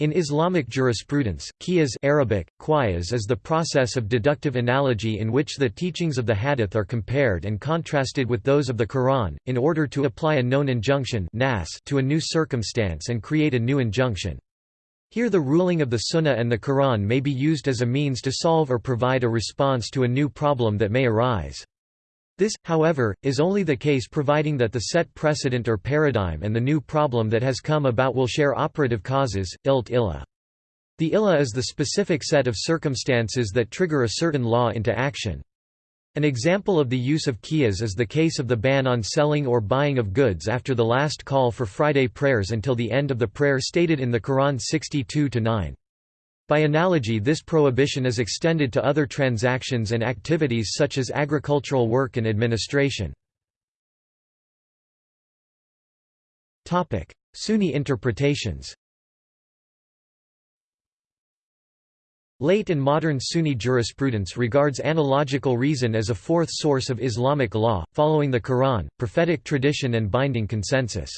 In Islamic jurisprudence, qiyas Arabic, qiyas is the process of deductive analogy in which the teachings of the hadith are compared and contrasted with those of the Quran, in order to apply a known injunction nas to a new circumstance and create a new injunction. Here the ruling of the Sunnah and the Quran may be used as a means to solve or provide a response to a new problem that may arise. This, however, is only the case providing that the set precedent or paradigm and the new problem that has come about will share operative causes, ilt illa. The illa is the specific set of circumstances that trigger a certain law into action. An example of the use of qiyas is the case of the ban on selling or buying of goods after the last call for Friday prayers until the end of the prayer stated in the Quran 62-9. By analogy this prohibition is extended to other transactions and activities such as agricultural work and administration. Sunni interpretations Late and modern Sunni jurisprudence regards analogical reason as a fourth source of Islamic law, following the Quran, prophetic tradition and binding consensus.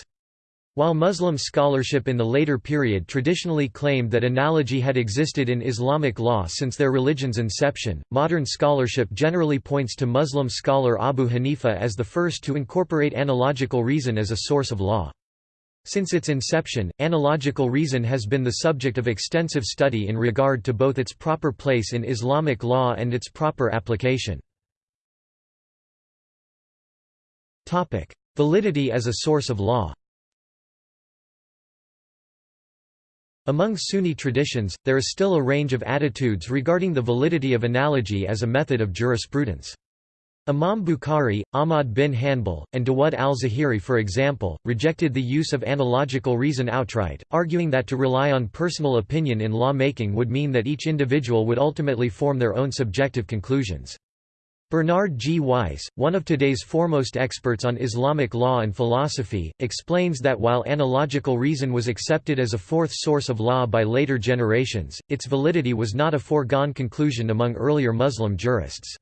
While Muslim scholarship in the later period traditionally claimed that analogy had existed in Islamic law since their religion's inception, modern scholarship generally points to Muslim scholar Abu Hanifa as the first to incorporate analogical reason as a source of law. Since its inception, analogical reason has been the subject of extensive study in regard to both its proper place in Islamic law and its proper application. Validity as a source of law Among Sunni traditions, there is still a range of attitudes regarding the validity of analogy as a method of jurisprudence. Imam Bukhari, Ahmad bin Hanbal, and Dawud al-Zahiri for example, rejected the use of analogical reason outright, arguing that to rely on personal opinion in law-making would mean that each individual would ultimately form their own subjective conclusions. Bernard G. Weiss, one of today's foremost experts on Islamic law and philosophy, explains that while analogical reason was accepted as a fourth source of law by later generations, its validity was not a foregone conclusion among earlier Muslim jurists.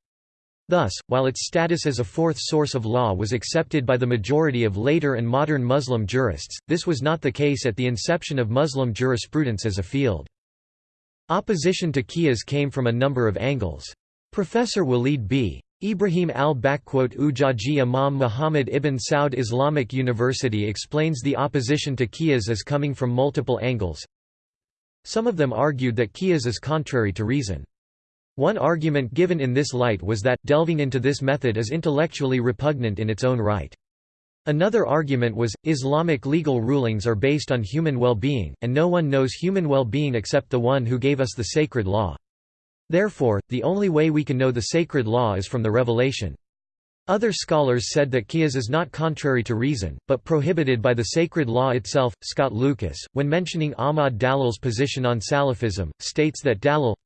Thus, while its status as a fourth source of law was accepted by the majority of later and modern Muslim jurists, this was not the case at the inception of Muslim jurisprudence as a field. Opposition to qiyas came from a number of angles. Professor Walid B. Ibrahim al-Ujaji Imam Muhammad ibn Saud Islamic University explains the opposition to qiyas as coming from multiple angles. Some of them argued that qiyas is contrary to reason. One argument given in this light was that, delving into this method is intellectually repugnant in its own right. Another argument was, Islamic legal rulings are based on human well-being, and no one knows human well-being except the one who gave us the sacred law. Therefore, the only way we can know the sacred law is from the revelation. Other scholars said that qiyas is not contrary to reason, but prohibited by the sacred law itself. Scott Lucas, when mentioning Ahmad Dalal's position on Salafism, states that Dalal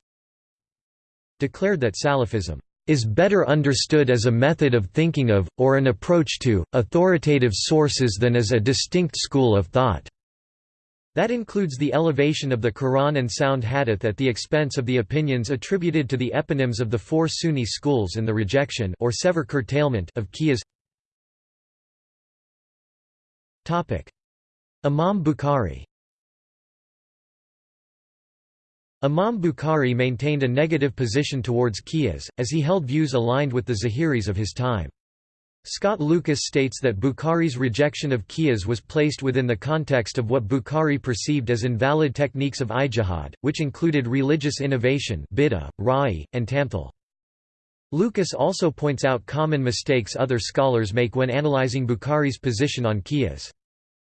declared that Salafism is better understood as a method of thinking of, or an approach to, authoritative sources than as a distinct school of thought. That includes the elevation of the Quran and sound hadith at the expense of the opinions attributed to the eponyms of the four Sunni schools and the rejection or sever curtailment of qiyas. Imam Bukhari Imam Bukhari maintained a negative position towards qiyas, as he held views aligned with the Zahiris of his time. Scott Lucas states that Bukhari's rejection of qiyas was placed within the context of what Bukhari perceived as invalid techniques of ijtihad, which included religious innovation bid'ah, ra'i, and tamthil. Lucas also points out common mistakes other scholars make when analyzing Bukhari's position on qiyas.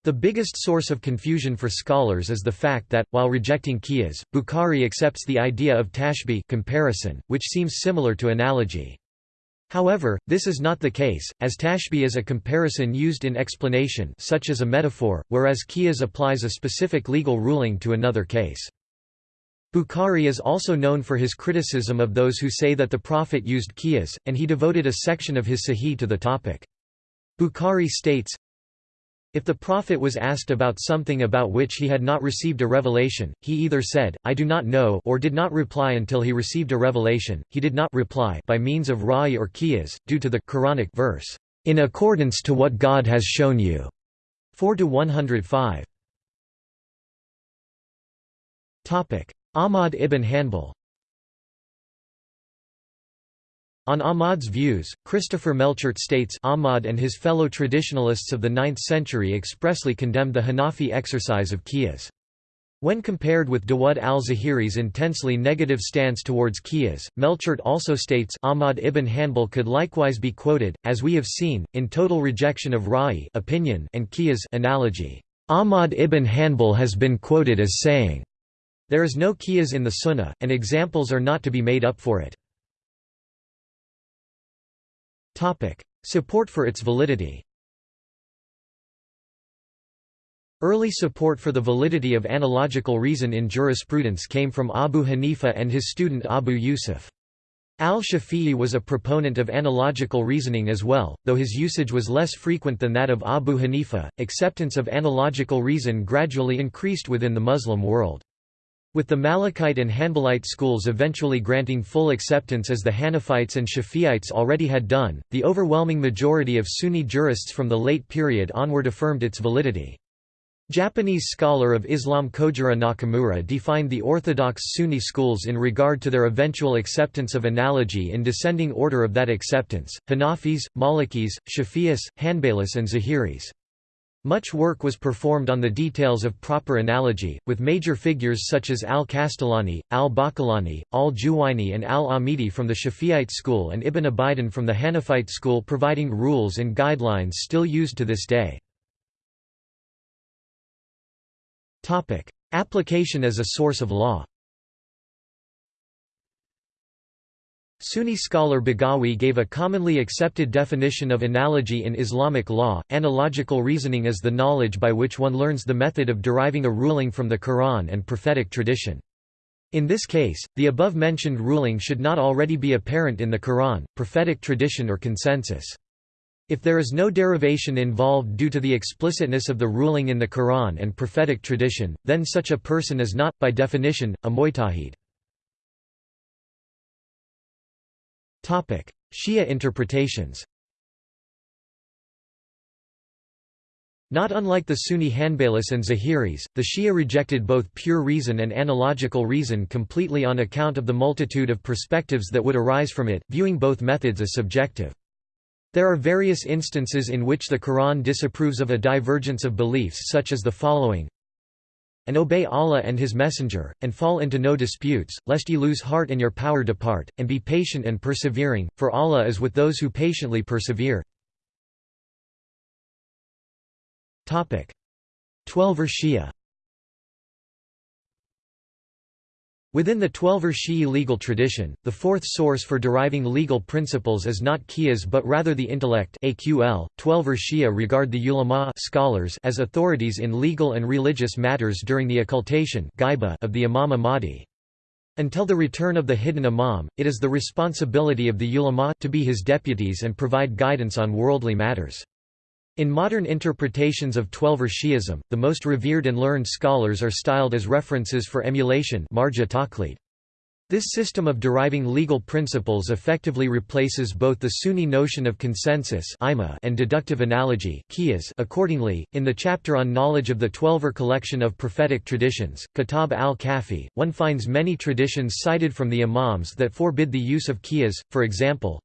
The biggest source of confusion for scholars is the fact that, while rejecting qiyas, Bukhari accepts the idea of tashbih comparison, which seems similar to analogy. However, this is not the case, as tashbih is a comparison used in explanation such as a metaphor, whereas qiyas applies a specific legal ruling to another case. Bukhari is also known for his criticism of those who say that the Prophet used qiyas, and he devoted a section of his Sahih to the topic. Bukhari states, if the Prophet was asked about something about which he had not received a revelation, he either said, I do not know or did not reply until he received a revelation, he did not reply by means of ra'i or qiyas, due to the Quranic verse, in accordance to what God has shown you. 4 to 105. Ahmad ibn Hanbal On Ahmad's views, Christopher Melchert states Ahmad and his fellow traditionalists of the 9th century expressly condemned the Hanafi exercise of qiyas. When compared with Dawud al-Zahiri's intensely negative stance towards qiyas, Melchert also states Ahmad ibn Hanbal could likewise be quoted, as we have seen, in total rejection of ra'i opinion and qiyas analogy. Ahmad ibn Hanbal has been quoted as saying, There is no qiyas in the sunnah, and examples are not to be made up for it. Support for its validity Early support for the validity of analogical reason in jurisprudence came from Abu Hanifa and his student Abu Yusuf. Al-Shafi'i was a proponent of analogical reasoning as well, though his usage was less frequent than that of Abu Hanifa. Acceptance of analogical reason gradually increased within the Muslim world. With the Malikite and Hanbalite schools eventually granting full acceptance as the Hanafites and Shafi'ites already had done, the overwhelming majority of Sunni jurists from the late period onward affirmed its validity. Japanese scholar of Islam Kojiro Nakamura defined the orthodox Sunni schools in regard to their eventual acceptance of analogy in descending order of that acceptance, Hanafis, Malikis, Shafi'is, Hanbalis and Zahiris. Much work was performed on the details of proper analogy, with major figures such as al-Kastalani, al-Baqillani, al-Juwayni and al-Amidi from the Shafi'ite school and Ibn Abidin from the Hanafite school providing rules and guidelines still used to this day. Application as a source of law Sunni scholar Baghawi gave a commonly accepted definition of analogy in Islamic law. Analogical reasoning is the knowledge by which one learns the method of deriving a ruling from the Quran and prophetic tradition. In this case, the above-mentioned ruling should not already be apparent in the Quran, prophetic tradition or consensus. If there is no derivation involved due to the explicitness of the ruling in the Quran and prophetic tradition, then such a person is not, by definition, a mujtahid. Shia interpretations. Not unlike the Sunni Hanbalis and Zahiris, the Shia rejected both pure reason and analogical reason completely on account of the multitude of perspectives that would arise from it, viewing both methods as subjective. There are various instances in which the Quran disapproves of a divergence of beliefs such as the following and obey Allah and His Messenger, and fall into no disputes, lest ye lose heart and your power depart, and be patient and persevering, for Allah is with those who patiently persevere. Twelver Shia Within the Twelver Shi'i legal tradition, the fourth source for deriving legal principles is not qiyas but rather the intellect AQL. Twelver Shia regard the ulama scholars as authorities in legal and religious matters during the occultation of the Imam Mahdi. Until the return of the hidden Imam, it is the responsibility of the ulama to be his deputies and provide guidance on worldly matters. In modern interpretations of Twelver Shi'ism, the most revered and learned scholars are styled as references for emulation This system of deriving legal principles effectively replaces both the Sunni notion of consensus and deductive analogy accordingly, in the chapter on knowledge of the Twelver collection of prophetic traditions, Kitab al-Kafi, one finds many traditions cited from the Imams that forbid the use of qiyas, for example,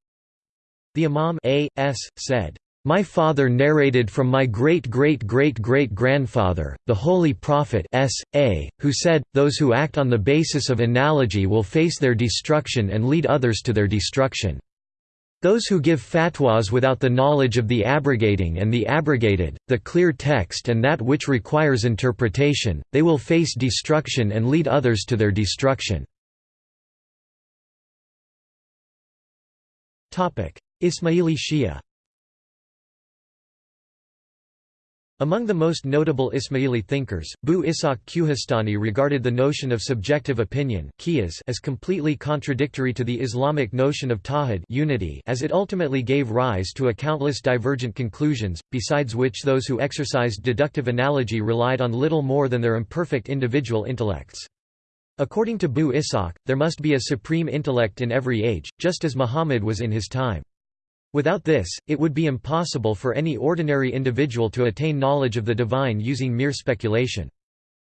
the Imam A. S. said, my father narrated from my great-great-great-great-grandfather, the Holy Prophet S. A., who said, Those who act on the basis of analogy will face their destruction and lead others to their destruction. Those who give fatwas without the knowledge of the abrogating and the abrogated, the clear text and that which requires interpretation, they will face destruction and lead others to their destruction. Ismaili Shia Among the most notable Ismaili thinkers, Bu Ishaq Kuhistani regarded the notion of subjective opinion as completely contradictory to the Islamic notion of tawhid unity as it ultimately gave rise to a countless divergent conclusions, besides which those who exercised deductive analogy relied on little more than their imperfect individual intellects. According to Bu Ishaq, there must be a supreme intellect in every age, just as Muhammad was in his time. Without this, it would be impossible for any ordinary individual to attain knowledge of the divine using mere speculation.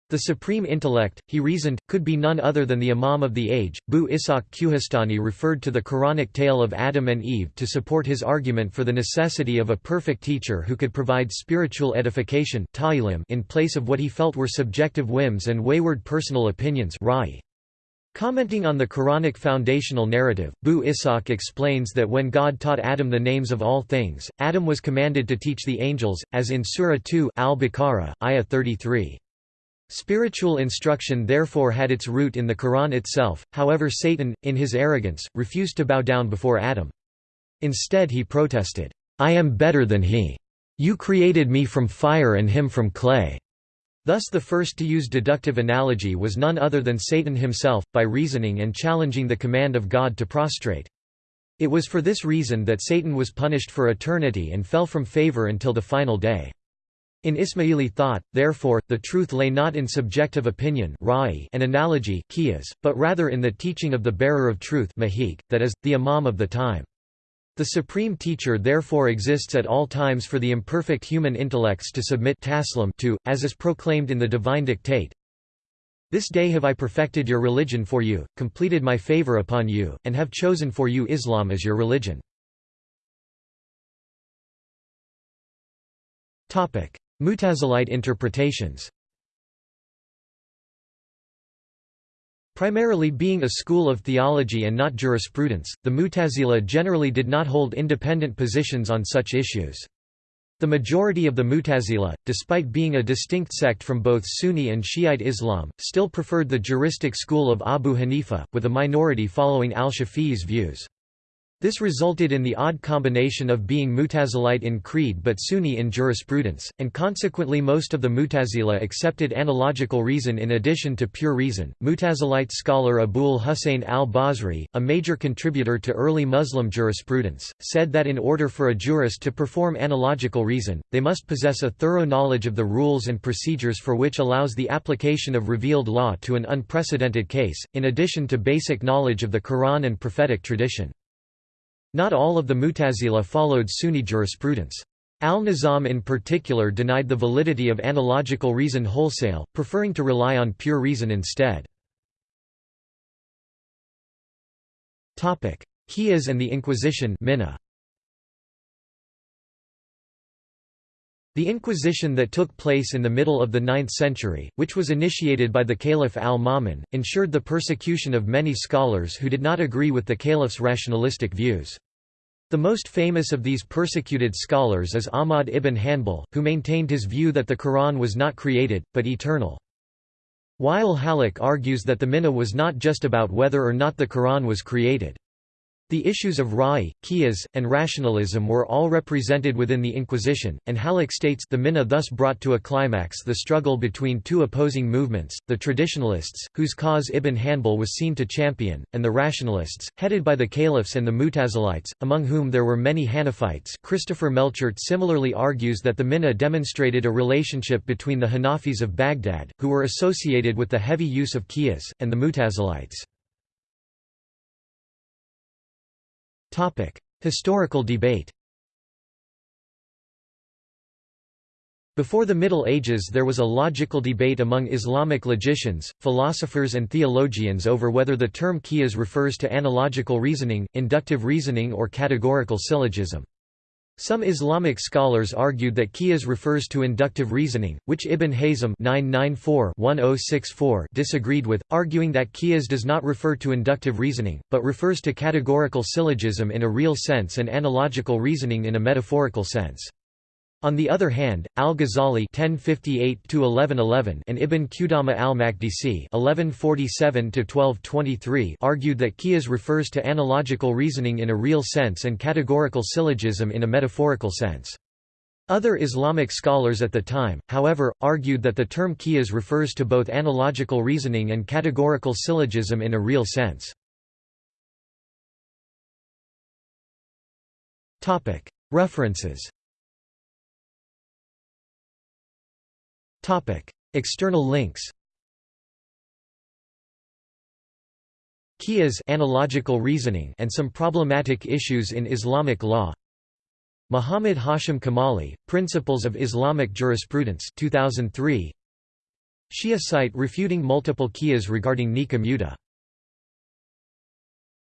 The supreme intellect, he reasoned, could be none other than the Imam of the age. Bu Ishaq Kuhistani referred to the Quranic tale of Adam and Eve to support his argument for the necessity of a perfect teacher who could provide spiritual edification in place of what he felt were subjective whims and wayward personal opinions Commenting on the Quranic foundational narrative, Bu Ishaq explains that when God taught Adam the names of all things, Adam was commanded to teach the angels, as in Surah 2 Al-Baqarah, ayah 33. Spiritual instruction therefore had its root in the Quran itself, however Satan, in his arrogance, refused to bow down before Adam. Instead he protested, "'I am better than he. You created me from fire and him from clay.' Thus the first to use deductive analogy was none other than Satan himself, by reasoning and challenging the command of God to prostrate. It was for this reason that Satan was punished for eternity and fell from favor until the final day. In Ismaili thought, therefore, the truth lay not in subjective opinion and analogy but rather in the teaching of the bearer of truth that is, the imam of the time. The supreme teacher therefore exists at all times for the imperfect human intellects to submit to, as is proclaimed in the divine dictate, This day have I perfected your religion for you, completed my favor upon you, and have chosen for you Islam as your religion. Mutazilite interpretations Primarily being a school of theology and not jurisprudence, the Mutazila generally did not hold independent positions on such issues. The majority of the Mutazila, despite being a distinct sect from both Sunni and Shiite Islam, still preferred the juristic school of Abu Hanifa, with a minority following al-Shafi'i's views. This resulted in the odd combination of being Mutazilite in creed but Sunni in jurisprudence, and consequently most of the Mutazila accepted analogical reason in addition to pure reason. Mutazilite scholar Abul Hussein al-Basri, a major contributor to early Muslim jurisprudence, said that in order for a jurist to perform analogical reason, they must possess a thorough knowledge of the rules and procedures for which allows the application of revealed law to an unprecedented case, in addition to basic knowledge of the Quran and prophetic tradition. Not all of the Mutazila followed Sunni jurisprudence. Al-Nizam in particular denied the validity of analogical reason wholesale, preferring to rely on pure reason instead. Qiyas and the Inquisition The Inquisition that took place in the middle of the 9th century, which was initiated by the Caliph al-Ma'mun, ensured the persecution of many scholars who did not agree with the caliph's rationalistic views. The most famous of these persecuted scholars is Ahmad ibn Hanbal, who maintained his view that the Quran was not created, but eternal. Wael Hallaq argues that the Mihna was not just about whether or not the Quran was created. The issues of Ra'i, Qiyas, and rationalism were all represented within the Inquisition, and Hallaq states the Mihna thus brought to a climax the struggle between two opposing movements, the traditionalists, whose cause Ibn Hanbal was seen to champion, and the rationalists, headed by the caliphs and the Mutazilites, among whom there were many Hanafites Christopher Melchert similarly argues that the Mihna demonstrated a relationship between the Hanafis of Baghdad, who were associated with the heavy use of Qiyas, and the Mutazilites. Historical debate Before the Middle Ages there was a logical debate among Islamic logicians, philosophers and theologians over whether the term qiyas refers to analogical reasoning, inductive reasoning or categorical syllogism. Some Islamic scholars argued that qiyas refers to inductive reasoning, which Ibn Hazm oh disagreed with, arguing that qiyas does not refer to inductive reasoning, but refers to categorical syllogism in a real sense and analogical reasoning in a metaphorical sense. On the other hand, al-Ghazali (1058–1111) and Ibn Qudama al-Maqdisi (1147–1223) argued that qiyas refers to analogical reasoning in a real sense and categorical syllogism in a metaphorical sense. Other Islamic scholars at the time, however, argued that the term qiyas refers to both analogical reasoning and categorical syllogism in a real sense. References External links Qiyas analogical reasoning and some problematic issues in Islamic law. Muhammad Hashim Kamali, Principles of Islamic Jurisprudence 2003 Shia site refuting multiple qiyas regarding Nika Muta.